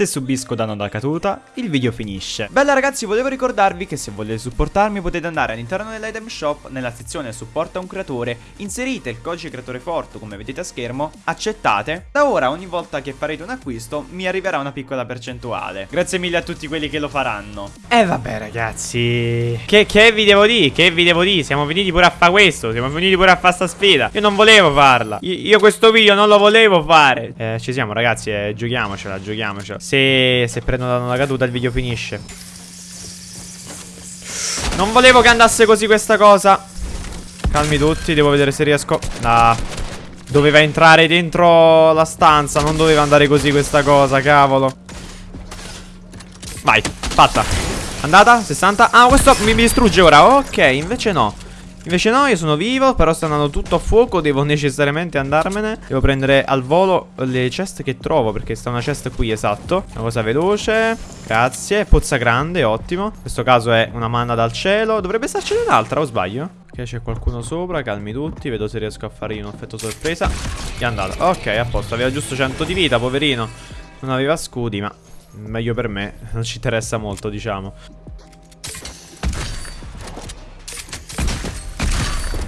Se subisco danno da caduta, il video finisce. Bella ragazzi, volevo ricordarvi che se volete supportarmi potete andare all'interno dell'item shop, nella sezione supporta un creatore, inserite il codice creatore forte come vedete a schermo, accettate. Da ora ogni volta che farete un acquisto mi arriverà una piccola percentuale. Grazie mille a tutti quelli che lo faranno. E eh, vabbè ragazzi, che, che vi devo dire? Che vi devo dire? Siamo venuti pure a fare questo, siamo venuti pure a fare sta sfida. Io non volevo farla. Io, io questo video non lo volevo fare. Eh, ci siamo ragazzi, eh, giochiamocela, giochiamocela. Se, se prendono la caduta il video finisce. Non volevo che andasse così questa cosa. Calmi tutti, devo vedere se riesco. Ah Doveva entrare dentro la stanza Non doveva andare così questa cosa, cavolo. Vai, fatta. Andata, 60 Ah, questo mi distrugge ora. Ok, invece no Invece no, io sono vivo, però sta andando tutto a fuoco Devo necessariamente andarmene. Devo prendere al volo le chest che trovo Perché sta una chest qui, esatto. Una cosa veloce Grazie, pozza grande, ottimo. In questo caso è una manna dal cielo. Dovrebbe starcene un'altra, o sbaglio? Ok, c'è qualcuno sopra, calmi tutti Vedo se riesco a fare un effetto sorpresa. È andata, ok, a posto Aveva giusto 100 di vita, poverino. Non aveva scudi, ma meglio per me Non ci interessa molto, diciamo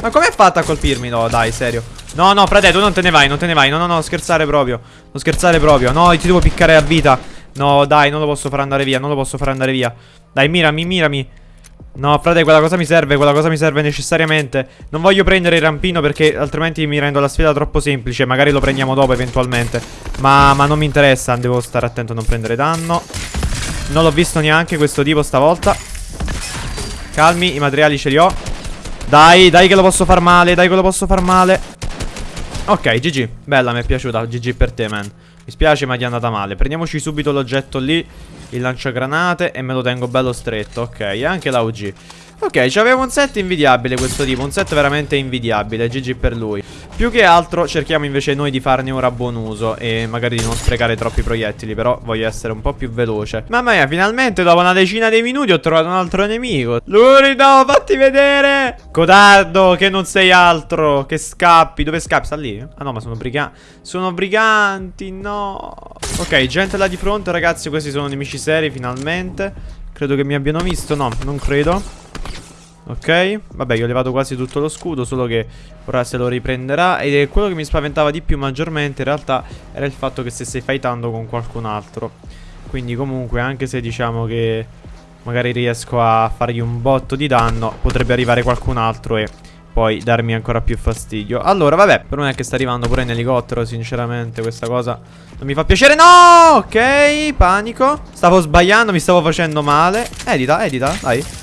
Ma com'è fatta a colpirmi? No, dai, serio. No, no, frate, tu non te ne vai, non te ne vai. No, no, no, scherzare proprio. Non scherzare proprio. No, ti devo piccare a vita. No, dai, non lo posso far andare via, non lo posso far andare via. Dai, mirami, mirami. No, frate, quella cosa mi serve, quella cosa mi serve necessariamente. Non voglio prendere il rampino perché altrimenti mi rendo la sfida troppo semplice. Magari lo prendiamo dopo eventualmente. Ma, ma non mi interessa, devo stare attento a non prendere danno. Non l'ho visto neanche questo tipo stavolta. Calmi, i materiali ce li ho. Dai, dai che lo posso far male, dai che lo posso far male. Ok, GG, bella, mi è piaciuta, GG per te, man. Mi spiace ma ti è andata male. Prendiamoci subito l'oggetto lì. Il lanciagranate e me lo tengo bello stretto. Ok, e anche la UG Ok, c'aveva un set invidiabile questo tipo, un set veramente invidiabile, GG per lui. Più che altro cerchiamo invece noi di farne ora buon uso e magari di non sprecare troppi proiettili, però voglio essere un po' più veloce. Mamma mia, finalmente dopo una decina di minuti ho trovato un altro nemico. Lurido, fatti vedere! Codardo, che non sei altro, che scappi. Dove scappi? Sta lì? Ah no, ma sono briganti. Sono briganti, no. Ok, gente là di fronte, ragazzi, questi sono nemici seri finalmente. Credo che mi abbiano visto, no, non credo. Ok, vabbè io ho levato quasi tutto lo scudo Solo che ora se lo riprenderà. Ed è quello che mi spaventava di più maggiormente In realtà era il fatto che stesse fightando con qualcun altro. Quindi comunque anche se diciamo che Magari riesco a fargli un botto di danno Potrebbe arrivare qualcun altro e poi darmi ancora più fastidio. Allora vabbè Per me è che sta arrivando pure in elicottero Sinceramente questa cosa non mi fa piacere. No! Ok Panico. Stavo sbagliando Mi stavo facendo male. Edita edita Dai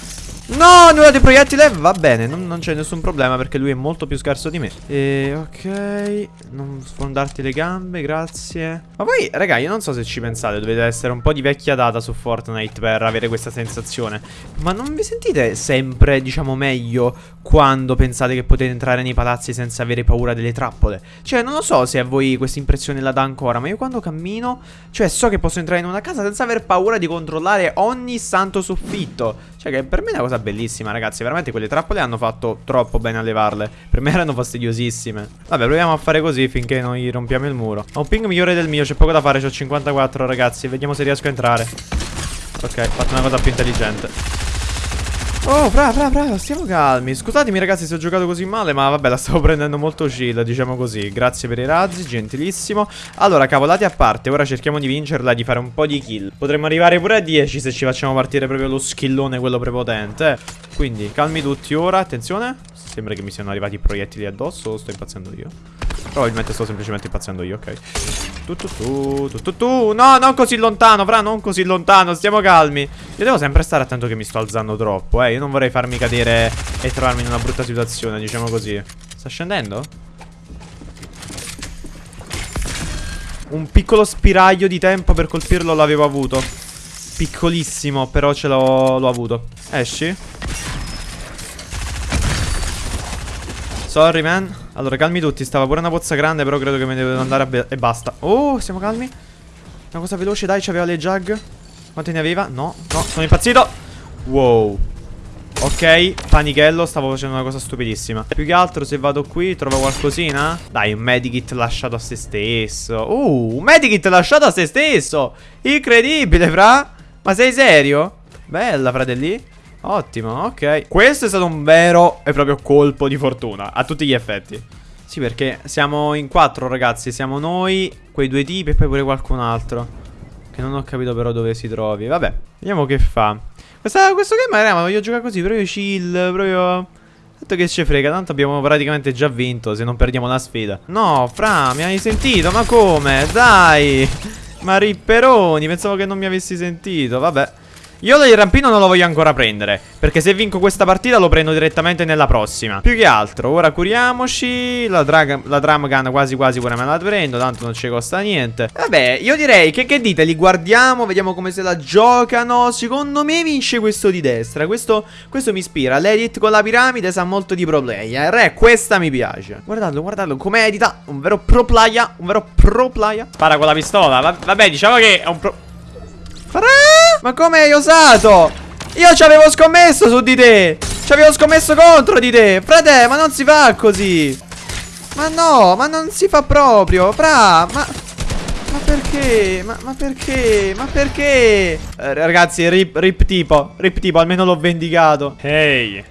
No, nulla di proiettile Va bene, non, non c'è nessun problema Perché lui è molto più scarso di me. E ok Non sfondarti le gambe, grazie. Ma poi, raga, io non so se ci pensate Dovete essere un po' di vecchia data su Fortnite Per avere questa sensazione. Ma non vi sentite sempre, diciamo, meglio Quando pensate che potete entrare nei palazzi Senza avere paura delle trappole? Cioè, non lo so se a voi questa impressione la dà ancora Ma io quando cammino Cioè, so che posso entrare in una casa senza aver paura di controllare ogni santo soffitto. Cioè che per me è una cosa bellissima ragazzi. Veramente quelle trappole hanno fatto troppo bene a levarle. Per me erano fastidiosissime. Vabbè proviamo a fare così finché noi rompiamo il muro. Ho un ping migliore del mio C'è poco da fare C'ho 54 ragazzi. Vediamo se riesco a entrare. Ok, ho fatto una cosa più intelligente Oh, bravo, bravo, bravo, stiamo calmi. Scusatemi ragazzi se ho giocato così male Ma vabbè, la stavo prendendo molto chill, diciamo così. Grazie per i razzi, gentilissimo. Allora, cavolati a parte, ora cerchiamo di vincerla Di fare un po' di kill. Potremmo arrivare pure a 10 se ci facciamo partire proprio lo skillone Quello prepotente. Quindi, calmi tutti ora, attenzione. Sembra che mi siano arrivati i proiettili addosso sto impazzendo io? Probabilmente sto semplicemente impazzendo io, ok tu, tu, tu, tu, tu, tu. No, non così lontano, fra, non così lontano Stiamo calmi Io devo sempre stare attento che mi sto alzando troppo, eh Io non vorrei farmi cadere e trovarmi in una brutta situazione, diciamo così Sta scendendo? Un piccolo spiraglio di tempo per colpirlo l'avevo avuto Piccolissimo, però ce l'ho avuto Esci? Sorry man. Allora calmi tutti. Stava pure una pozza grande Però credo che me ne devo andare E basta. Oh siamo calmi. Una cosa veloce dai C'aveva le jug Quante ne aveva? No No Sono impazzito. Wow. Ok, panichello, stavo facendo una cosa stupidissima. Più che altro se vado qui trovo qualcosina. Dai, un medikit lasciato a se stesso. Uh, un medikit lasciato a se stesso. Incredibile, fra. Ma sei serio? Bella, fratelli Ottimo, ok Questo è stato un vero e proprio colpo di fortuna A tutti gli effetti Sì, perché siamo in quattro, ragazzi Siamo noi, quei due tipi e poi pure qualcun altro Che non ho capito però dove si trovi Vabbè, vediamo che fa questa, questo game era, ma voglio giocare così, proprio chill, proprio... Tanto che ci frega, tanto abbiamo praticamente già vinto se non perdiamo la sfida. No, Fra, mi hai sentito? Ma come? Dai! Ma ripperoni, pensavo che non mi avessi sentito, vabbè. Io il rampino non lo voglio ancora prendere Perché se vinco questa partita lo prendo direttamente nella prossima. Più che altro, ora curiamoci La, drag, la drum gun quasi quasi pure me la prendo Tanto non ci costa niente. Vabbè, io direi che che dite? Li guardiamo, vediamo come se la giocano. Secondo me vince questo di destra Questo, questo mi ispira. L'edit con la piramide sa molto di pro player Eh, questa mi piace. Guardalo, guardalo, come edita? Un vero pro player, un vero pro player. Spara con la pistola, vabbè diciamo che è un pro... Ma come hai osato? Io ci avevo scommesso su di te. Ci avevo scommesso contro di te. Frate, ma non si fa così. Ma no, ma non si fa proprio. Fra, ma... Ma perché? Ma, ma, perché? Ma perché? Eh, ragazzi, rip, rip tipo Rip tipo, almeno l'ho vendicato Ehi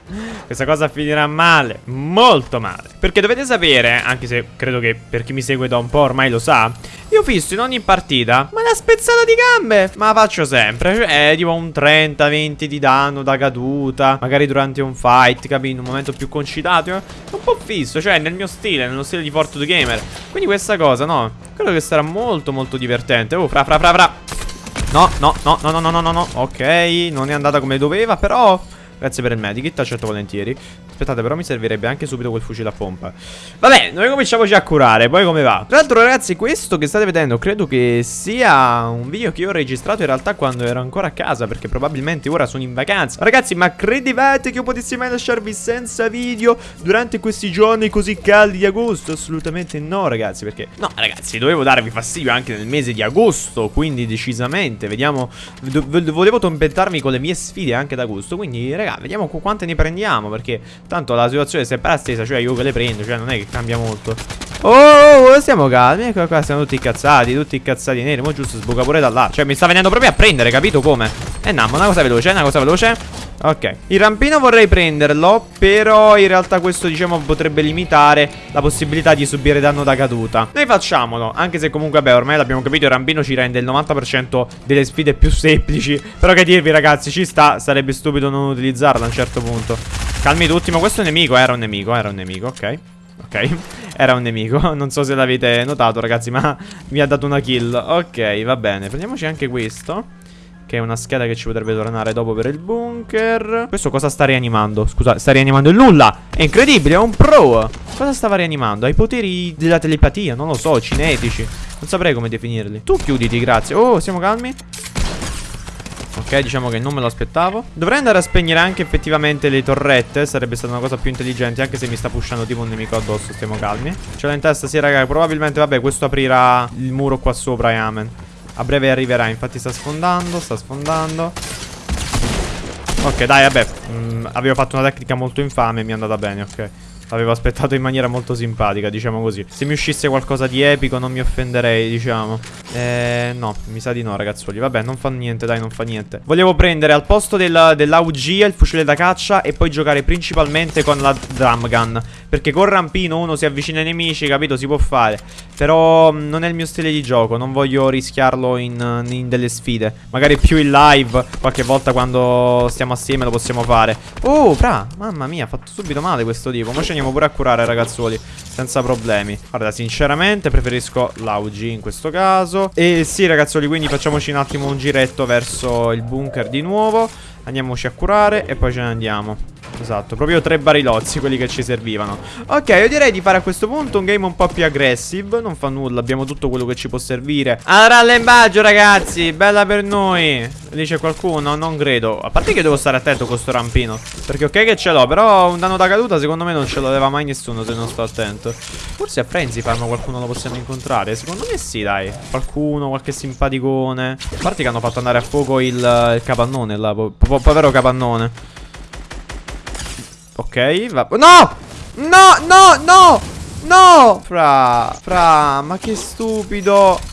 Questa cosa finirà male Molto male Perché dovete sapere Anche se credo che per chi mi segue da un po' ormai lo sa Io fisso in ogni partita Ma la spezzata di gambe Ma la faccio sempre Cioè tipo un 30-20 di danno da caduta Magari durante un fight Capi? In un momento più concitato Un po' fisso Cioè nel mio stile Nello stile di Fortune Gamer Quindi questa cosa no Credo che sarà molto molto divertente. Oh fra fra fra fra. No no no no no no no no Ok non è andata come doveva però. Grazie per il medikit, accetto volentieri Aspettate però mi servirebbe anche subito quel fucile a pompa Vabbè, noi cominciamoci a curare Poi come va? Tra l'altro ragazzi, questo che state vedendo Credo che sia un video che io ho registrato in realtà quando ero ancora a casa Perché probabilmente ora sono in vacanza Ragazzi, ma credevate che io potessi mai lasciarvi senza video Durante questi giorni così caldi di agosto? Assolutamente no ragazzi Perché, no ragazzi, dovevo darvi fastidio anche nel mese di agosto Quindi decisamente, vediamo Volevo tormentarmi con le mie sfide anche d'agosto Quindi ragazzi raga, vediamo quante ne prendiamo Perché tanto la situazione è sempre la stessa Cioè io che le prendo, cioè non è che cambia molto. Oh, oh, oh stiamo calmi Ecco qua siamo tutti incazzati, tutti incazzati neri Mo giusto sbuca pure da là Cioè mi sta venendo proprio a prendere, capito come? Eh no, ma una cosa veloce, una cosa veloce Ok, il rampino vorrei prenderlo Però in realtà questo diciamo potrebbe limitare La possibilità di subire danno da caduta. Noi facciamolo Anche se comunque vabbè ormai l'abbiamo capito Il rampino ci rende il 90% delle sfide più semplici. Però che dirvi ragazzi ci sta Sarebbe stupido non utilizzarla a un certo punto. Calmi tutti ma questo è un nemico Era un nemico, era un nemico, ok. Ok, era un nemico Non so se l'avete notato ragazzi ma mi ha dato una kill. Ok, va bene Prendiamoci anche questo che è una scheda che ci potrebbe tornare dopo per il bunker. Questo cosa sta rianimando? Scusa, sta rianimando il nulla! È incredibile, è un pro! Cosa stava rianimando? Ha i poteri della telepatia, non lo so, cinetici. Non saprei come definirli. Tu chiuditi, grazie. Oh, siamo calmi? Ok, diciamo che non me lo aspettavo. Dovrei andare a spegnere anche effettivamente le torrette Sarebbe stata una cosa più intelligente Anche se mi sta pushando tipo un nemico addosso Stiamo calmi. Ce l'ho in testa, sì raga Probabilmente, vabbè, questo aprirà il muro qua sopra e amen a breve arriverà, infatti sta sfondando, sta sfondando. Ok, dai, vabbè. Mm, avevo fatto una tecnica molto infame e mi è andata bene, ok. L'avevo aspettato in maniera molto simpatica, diciamo così. Se mi uscisse qualcosa di epico non mi offenderei, diciamo. Eh, no, mi sa di no, ragazzuoli. Vabbè, non fa niente, dai, non fa niente. Volevo prendere al posto dell'AUG il fucile da caccia e poi giocare principalmente con la drum gun. Perché con rampino uno si avvicina ai nemici, capito? Si può fare. Però mm, non è il mio stile di gioco, non voglio rischiarlo in, in delle sfide. Magari più in live, qualche volta quando stiamo assieme lo possiamo fare. Oh, fra, mamma mia, ha fatto subito male questo tipo. Ma andiamo pure a curare ragazzuoli Senza problemi Guarda sinceramente preferisco l'AUG in questo caso E sì ragazzuoli quindi facciamoci un attimo un giretto verso il bunker di nuovo Andiamoci a curare e poi ce ne andiamo Esatto, proprio tre barilozzi quelli che ci servivano. Ok, io direi di fare a questo punto un game un po' più aggressive Non fa nulla, abbiamo tutto quello che ci può servire. Al rallembaggio ragazzi, bella per noi. Dice qualcuno? Non credo A parte che devo stare attento con sto rampino Perché ok che ce l'ho, però un danno da caduta secondo me non ce l'aveva mai nessuno se non sto attento. Forse a Frenzy Farm qualcuno lo possiamo incontrare Secondo me sì dai Qualcuno, qualche simpaticone. A parte che hanno fatto andare a fuoco il, il capannone là po po Povero capannone Ok, va. No! No, no, no! No! Fra, fra, ma che stupido.